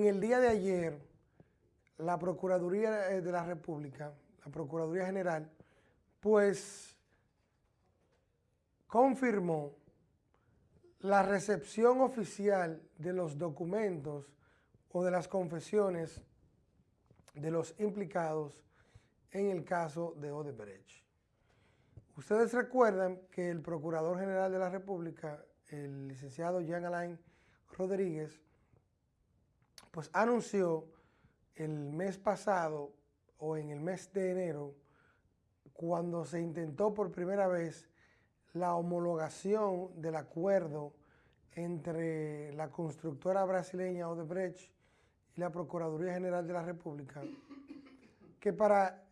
En el día de ayer, la Procuraduría eh, de la República, la Procuraduría General, pues confirmó la recepción oficial de los documentos o de las confesiones de los implicados en el caso de Odebrecht. Ustedes recuerdan que el Procurador General de la República, el licenciado Jean Alain Rodríguez, pues anunció el mes pasado o en el mes de enero, cuando se intentó por primera vez la homologación del acuerdo entre la constructora brasileña Odebrecht y la Procuraduría General de la República, que para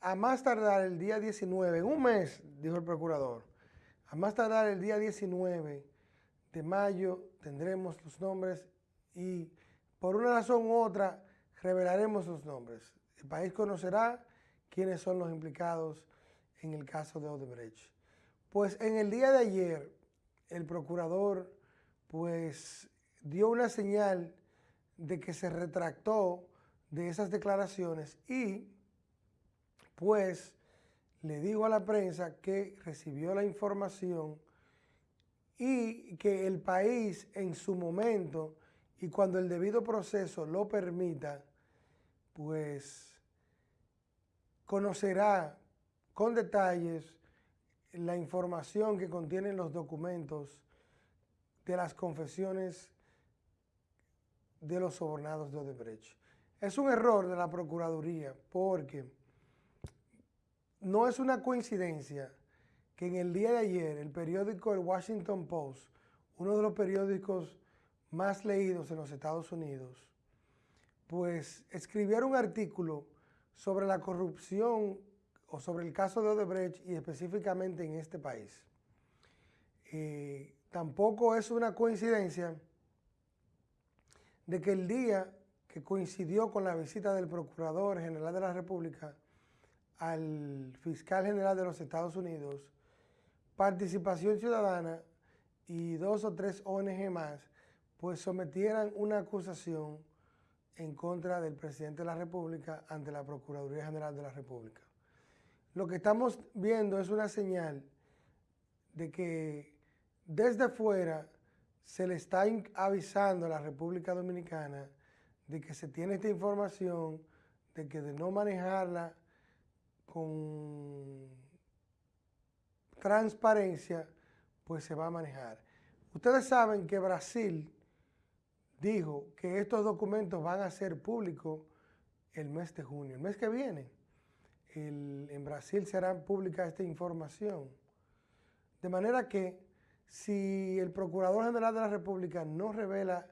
a más tardar el día 19, en un mes, dijo el procurador, a más tardar el día 19 de mayo tendremos los nombres y por una razón u otra revelaremos los nombres. El país conocerá quiénes son los implicados en el caso de Odebrecht. Pues en el día de ayer, el procurador pues dio una señal de que se retractó de esas declaraciones y pues le dijo a la prensa que recibió la información y que el país en su momento y cuando el debido proceso lo permita, pues conocerá con detalles la información que contienen los documentos de las confesiones de los sobornados de Odebrecht. Es un error de la Procuraduría porque no es una coincidencia que en el día de ayer el periódico El Washington Post, uno de los periódicos más leídos en los Estados Unidos, pues escribiera un artículo sobre la corrupción o sobre el caso de Odebrecht y específicamente en este país. Eh, tampoco es una coincidencia de que el día que coincidió con la visita del Procurador General de la República al Fiscal General de los Estados Unidos, Participación Ciudadana y dos o tres ONG más, pues sometieran una acusación en contra del presidente de la República ante la Procuraduría General de la República. Lo que estamos viendo es una señal de que desde fuera se le está avisando a la República Dominicana de que se tiene esta información, de que de no manejarla con transparencia, pues se va a manejar. Ustedes saben que Brasil dijo que estos documentos van a ser públicos el mes de junio, el mes que viene. en Brasil será pública esta información. De manera que si el Procurador General de la República no revela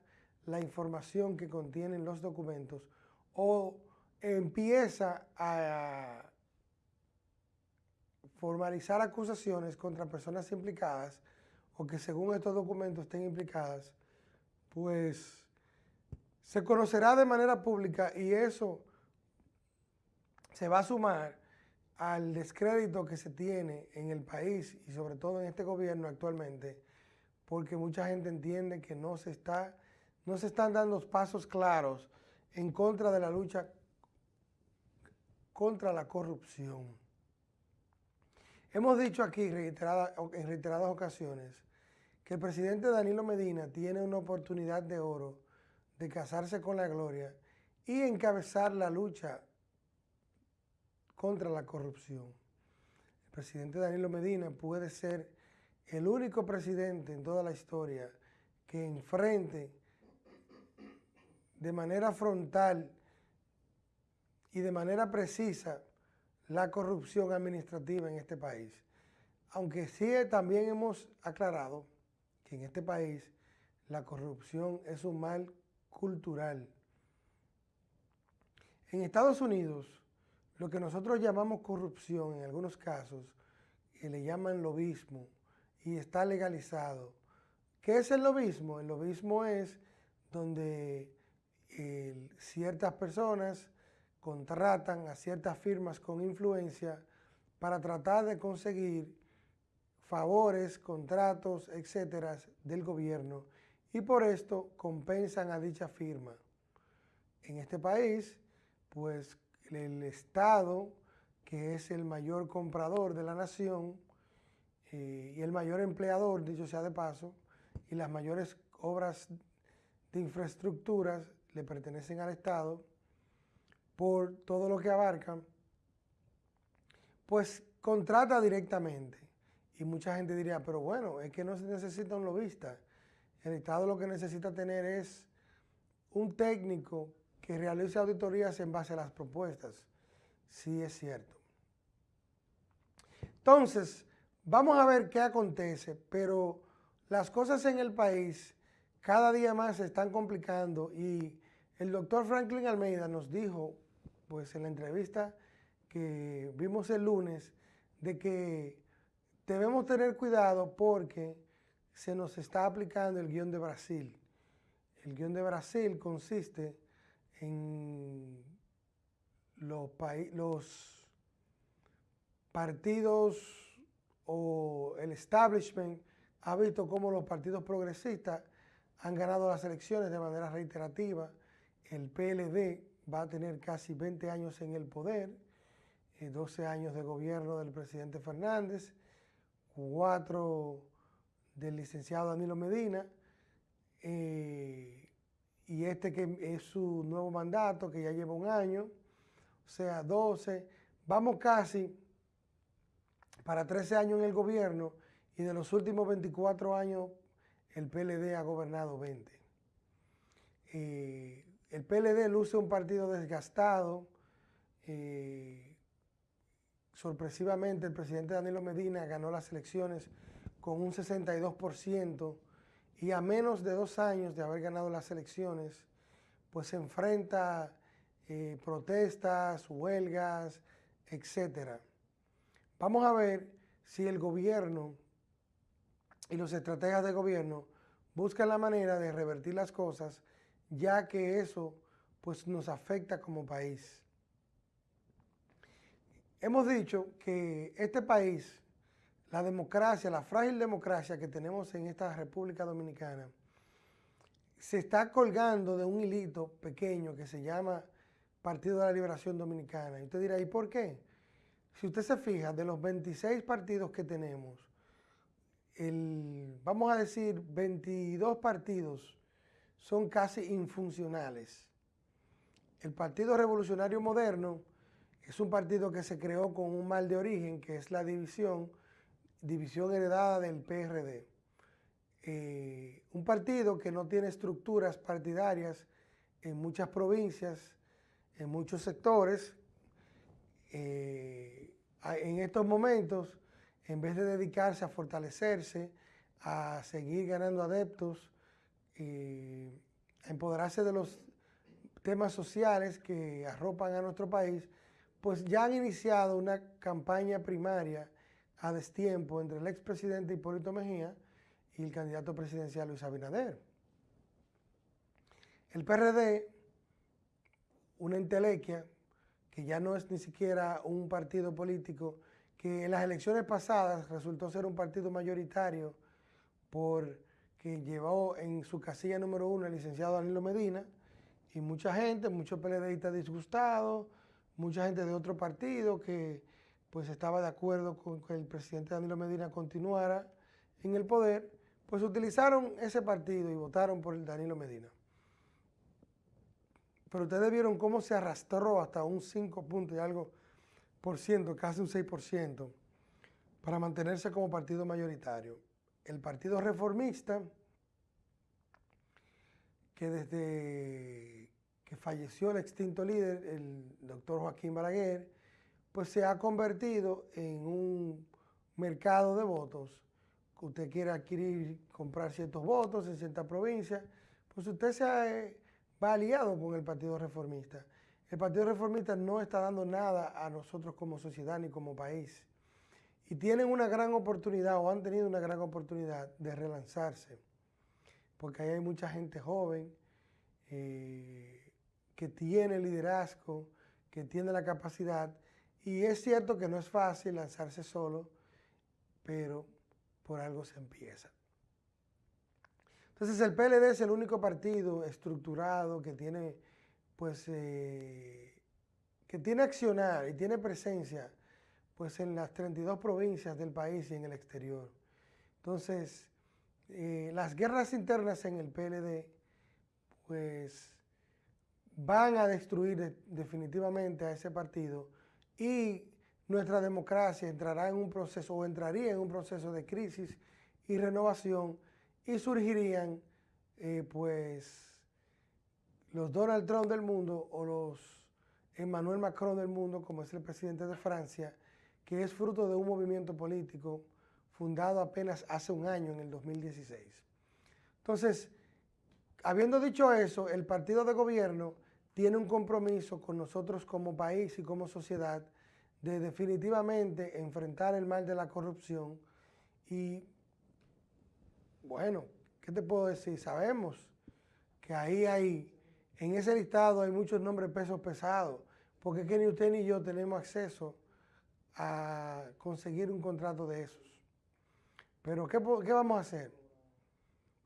la información que contienen los documentos o empieza a formalizar acusaciones contra personas implicadas o que según estos documentos estén implicadas, pues se conocerá de manera pública y eso se va a sumar al descrédito que se tiene en el país y sobre todo en este gobierno actualmente, porque mucha gente entiende que no se, está, no se están dando pasos claros en contra de la lucha contra la corrupción. Hemos dicho aquí en reiteradas ocasiones que el presidente Danilo Medina tiene una oportunidad de oro de casarse con la gloria y encabezar la lucha contra la corrupción. El presidente Danilo Medina puede ser el único presidente en toda la historia que enfrente de manera frontal y de manera precisa la corrupción administrativa en este país. Aunque sí también hemos aclarado en este país la corrupción es un mal cultural. En Estados Unidos, lo que nosotros llamamos corrupción en algunos casos, y le llaman lobismo, y está legalizado. ¿Qué es el lobismo? El lobismo es donde ciertas personas contratan a ciertas firmas con influencia para tratar de conseguir favores, contratos, etcétera, del gobierno y por esto compensan a dicha firma. en este país, pues el Estado, que es el mayor comprador de la nación eh, y el mayor empleador, dicho sea de paso, y las mayores obras de infraestructuras le pertenecen al Estado por todo lo que abarcan, pues contrata directamente. Y mucha gente diría, pero bueno, es que no se necesita un lobista. El Estado lo que necesita tener es un técnico que realice auditorías en base a las propuestas. Sí es cierto. Entonces, vamos a ver qué acontece, pero las cosas en el país cada día más se están complicando y el doctor Franklin Almeida nos dijo, pues en la entrevista que vimos el lunes, de que debemos tener cuidado porque se nos está aplicando el guion de Brasil. El guion de Brasil consiste en los, partidos o el establishment ha visto cómo los partidos progresistas han ganado las elecciones de manera reiterativa. El PLD va a tener casi 20 años en el poder, 12 eh, años de gobierno del presidente Fernández, 4 del licenciado Danilo Medina, eh, y este que es su nuevo mandato, que ya lleva un año, o sea, 12, vamos casi para 13 años en el gobierno y de los últimos 24 años el PLD ha gobernado 20. Eh, el PLD luce un partido desgastado. Eh, sorpresivamente, el presidente Danilo Medina ganó las elecciones con un 62% y a menos de dos años de haber ganado las elecciones, pues se enfrenta eh, protestas, huelgas, etc. Vamos a ver si el gobierno y los estrategas de gobierno buscan la manera de revertir las cosas, ya que eso pues, nos afecta como país. Hemos dicho que este país, la democracia, la frágil democracia que tenemos en esta República Dominicana, se está colgando de un hilito pequeño que se llama Partido de la Liberación Dominicana. Y usted dirá, ¿y por qué? Si usted se fija, de los 26 partidos que tenemos, vamos a decir, 22 partidos son casi infuncionales. El Partido Revolucionario Moderno es un partido que se creó con un mal de origen, que es la división, división heredada del PRD. Eh, un partido que no tiene estructuras partidarias en muchas provincias, en muchos sectores. Eh, en estos momentos en vez de dedicarse a fortalecerse, a seguir ganando adeptos, y a empoderarse de los temas sociales que arropan a nuestro país, pues ya han iniciado una campaña primaria a destiempo entre el expresidente Hipólito Mejía y el candidato presidencial Luis Abinader. El PRD, una entelequia, que ya no es ni siquiera un partido político, que en las elecciones pasadas resultó ser un partido mayoritario porque llevó en su casilla número uno el licenciado Danilo Medina y mucha gente, muchos PLDistas disgustados, mucha gente de otro partido que pues estaba de acuerdo con que el presidente Danilo Medina continuara en el poder, pues utilizaron ese partido y votaron por el Danilo Medina. Pero ustedes vieron cómo se arrastró hasta un 5 puntos y algo casi un 6%, para mantenerse como partido mayoritario. El Partido Reformista, que desde que falleció el extinto líder, el doctor Joaquín Balaguer, pues se ha convertido en un mercado de votos. Usted quiere adquirir, comprar ciertos votos en ciertas provincias, pues usted se va aliado con el Partido Reformista. El Partido Reformista no está dando nada a nosotros como sociedad ni como país. Y tienen una gran oportunidad o han tenido una gran oportunidad de relanzarse. Porque ahí hay mucha gente joven eh, que tiene liderazgo, que tiene la capacidad. Y es cierto que no es fácil lanzarse solo, pero por algo se empieza. Entonces el PLD es el único partido estructurado que tiene pues, eh, que tiene accionar y tiene presencia pues, en las 32 provincias del país y en el exterior. Entonces, eh, las guerras internas en el PLD, pues, van a destruir definitivamente a ese partido y nuestra democracia entrará en un proceso o entraría en un proceso de crisis y renovación y surgirían eh, pues los Donald Trump del mundo o los Emmanuel Macron del mundo, como es el presidente de Francia, que es fruto de un movimiento político fundado apenas hace un año, en el 2016. Entonces, habiendo dicho eso, el partido de gobierno tiene un compromiso con nosotros como país y como sociedad de definitivamente enfrentar el mal de la corrupción y, bueno, ¿qué te puedo decir? Sabemos que ahí hay, en ese listado hay muchos nombres pesos pesados, porque es que ni usted ni yo tenemos acceso a conseguir un contrato de esos. Pero ¿qué, ¿qué vamos a hacer?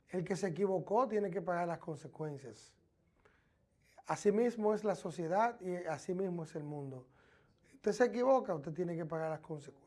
El que se equivocó tiene que pagar las consecuencias. Asimismo es la sociedad y asimismo es el mundo. Usted se equivoca, usted tiene que pagar las consecuencias.